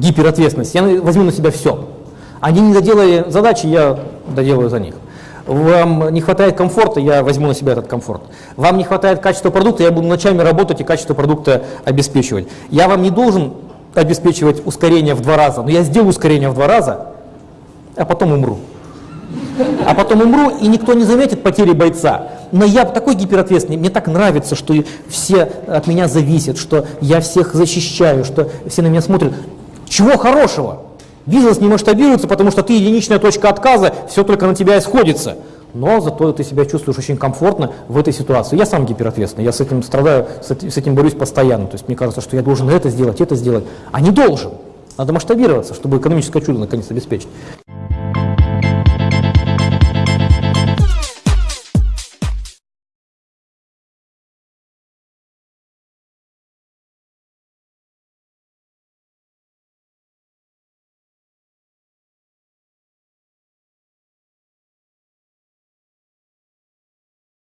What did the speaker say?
гиперответственность, я возьму на себя все. Они не доделали задачи, я доделаю за них. Вам не хватает комфорта, я возьму на себя этот комфорт. Вам не хватает качества продукта, я буду ночами работать и качество продукта обеспечивать. Я вам не должен обеспечивать ускорение в два раза, но я сделаю ускорение в два раза, а потом умру. А потом умру, и никто не заметит потери бойца. Но я такой гиперответственный, мне так нравится, что все от меня зависят, что я всех защищаю, что все на меня смотрят. Чего хорошего? Бизнес не масштабируется, потому что ты единичная точка отказа, все только на тебя исходится. Но зато ты себя чувствуешь очень комфортно в этой ситуации. Я сам гиперответственный, я с этим страдаю, с этим борюсь постоянно. То есть мне кажется, что я должен это сделать, это сделать, а не должен. Надо масштабироваться, чтобы экономическое чудо наконец обеспечить.